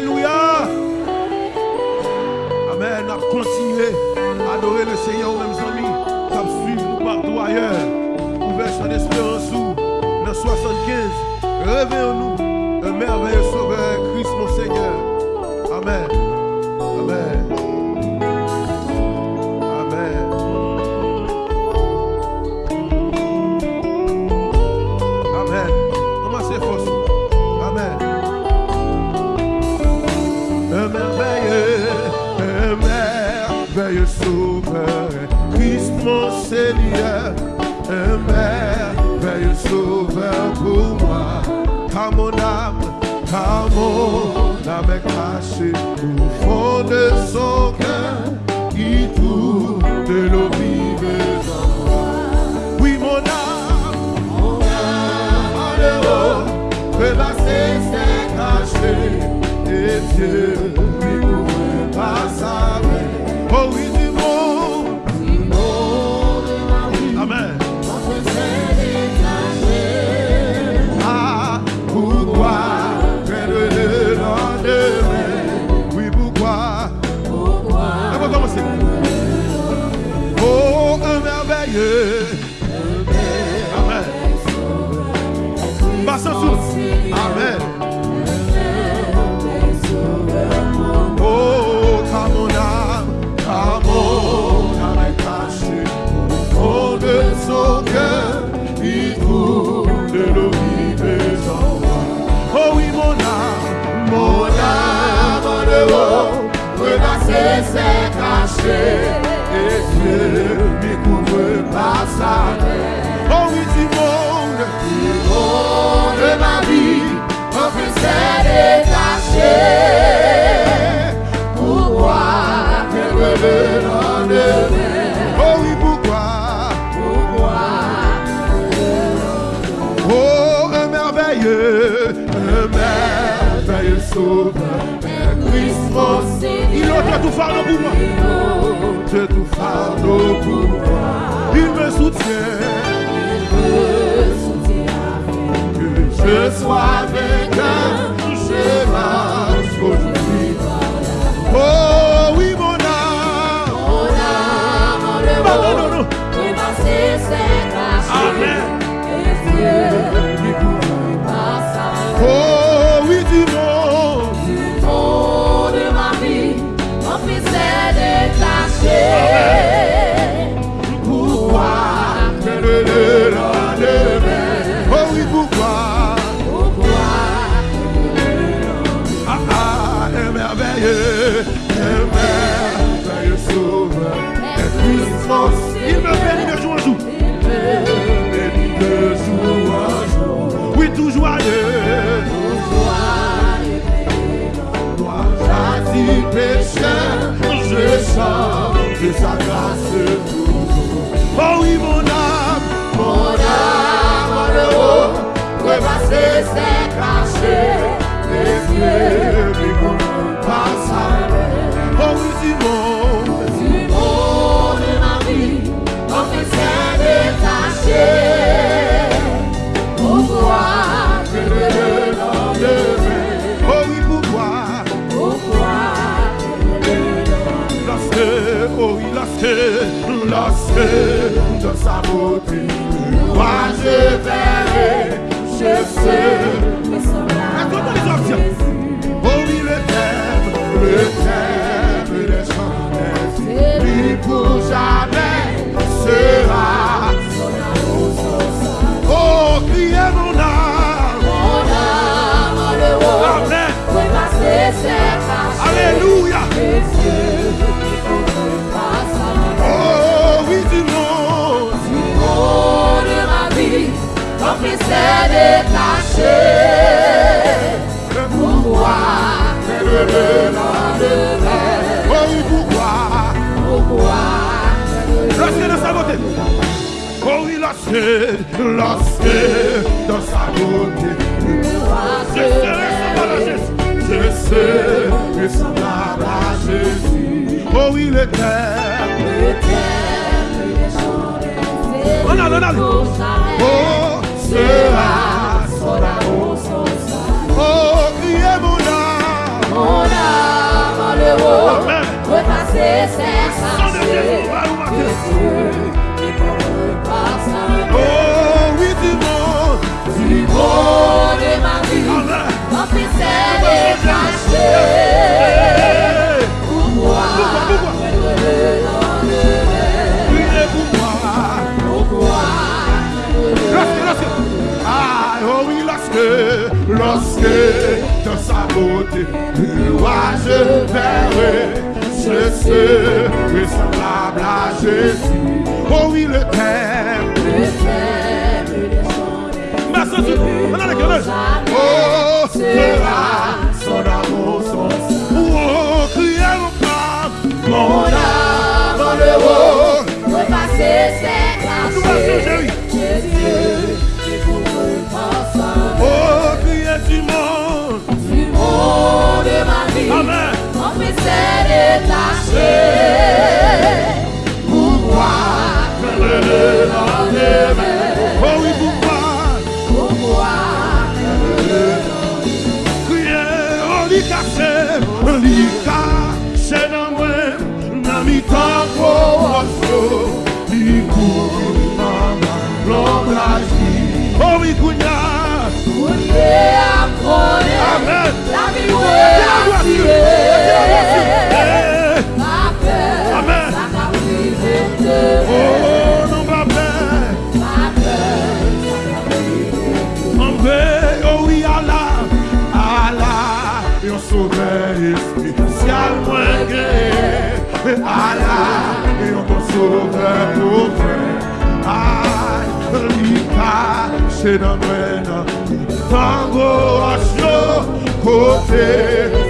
Alléluia. Amen. A continué à adorer le Seigneur merveilleux sauveur, Christ mon Seigneur, un merveilleux sauveur pour moi, car mon âme, car mon âme est cachée au fond de son cœur, qui trouve de l'eau vive. Oui, mon âme, mon âme que s'est cachée, et Dieu say that's why pourquoi Pourquoi Lâchez de sa beauté. Oh oui, lâchez, lâchez dans sa beauté. Je serai sans je serai sans Jésus. Oh oui, l'éternel. L'éternel, on a, on a. Oh, sera. Jésus. Oh oui, le Père. tango asho kote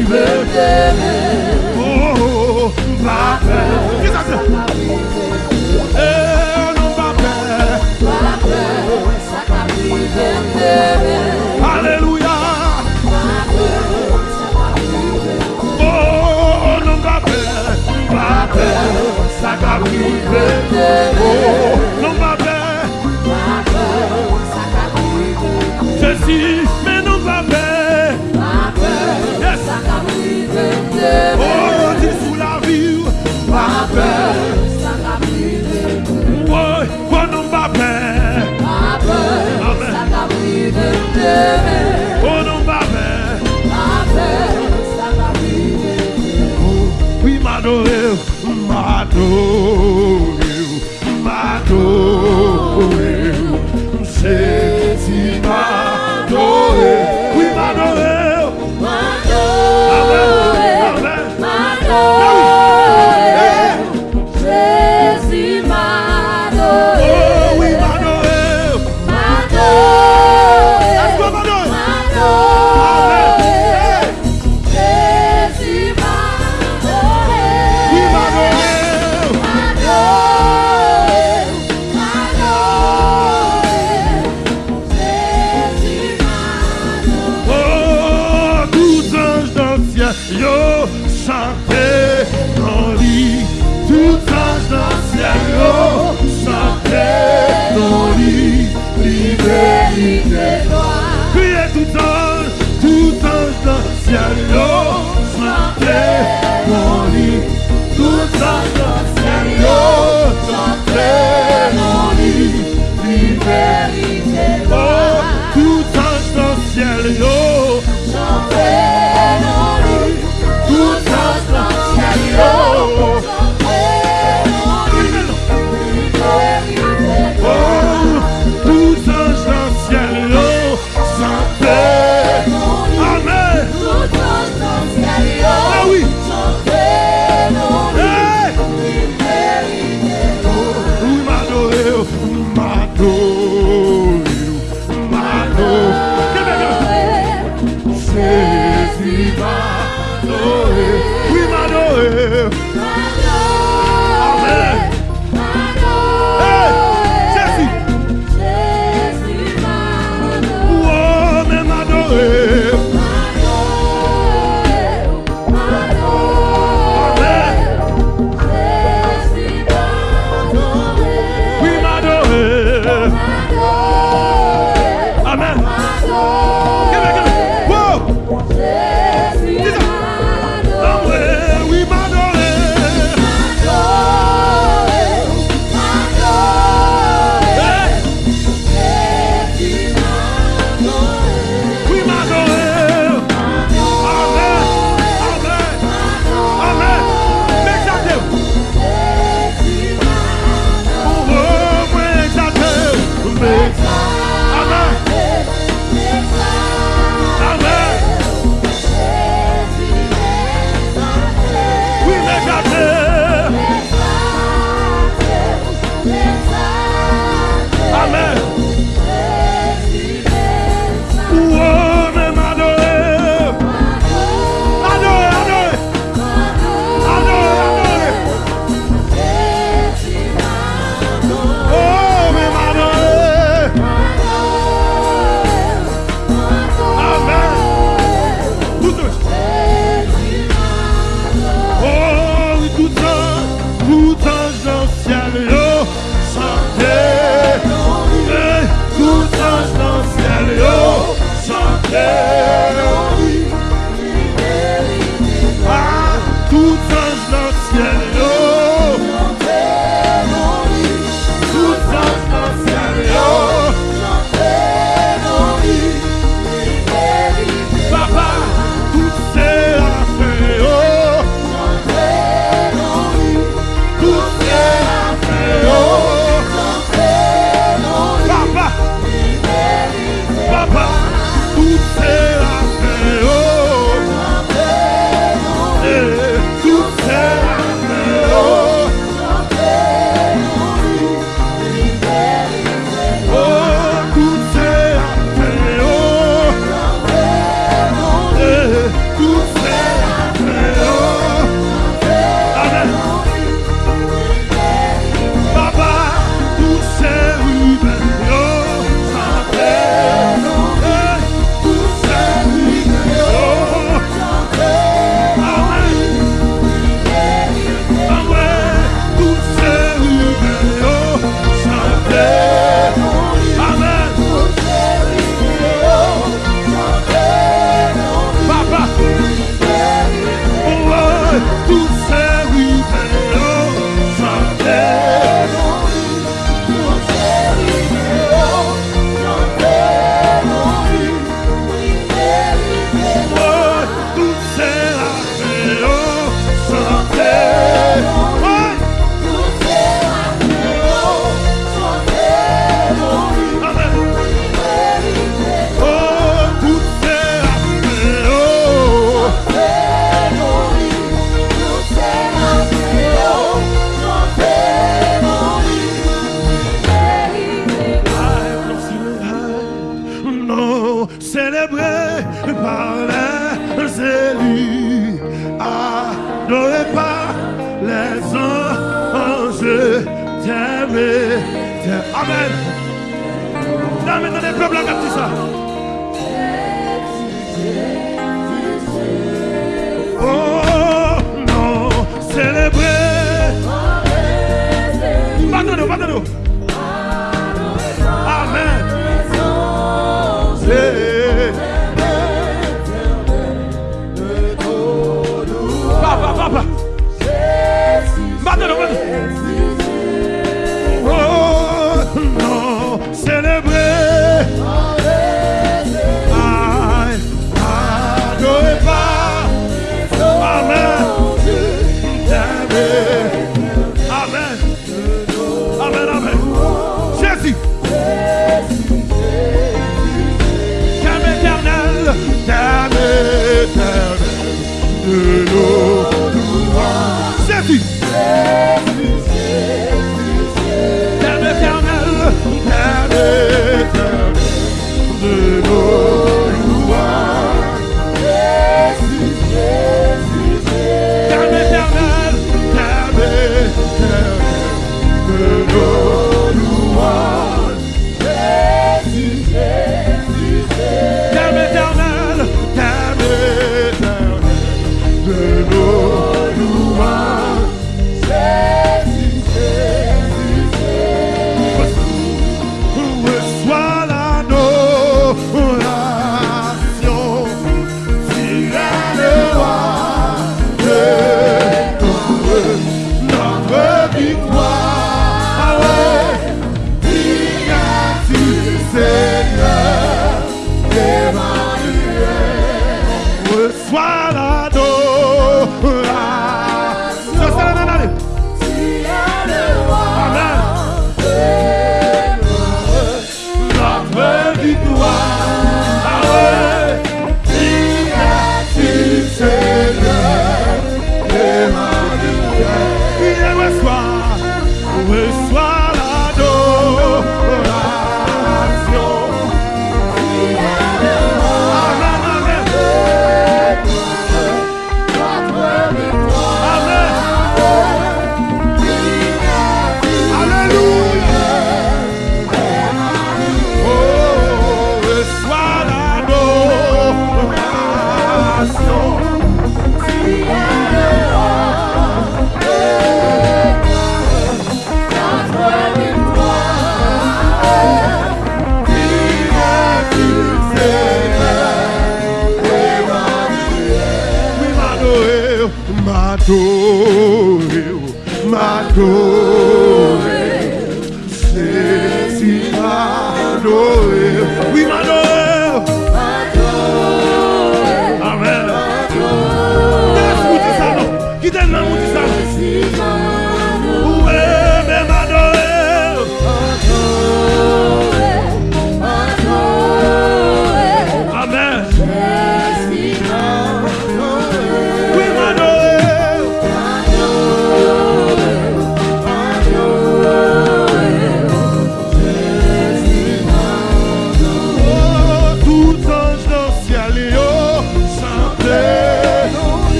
Il veut t'aimer. Oh, oh, oh, ma peur. Qu'est-ce que c'est Eh, non, ma peur. Ma peur, ça t'a pris de t'aimer. Alléluia. Ma peur, ça t'a pris de Oh, non, ma peur. Ma peur, ça t'a pris de t'aimer. Oh, non, ma peur. Ma peur, ça t'a pris de t'aimer. Jésus,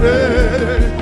say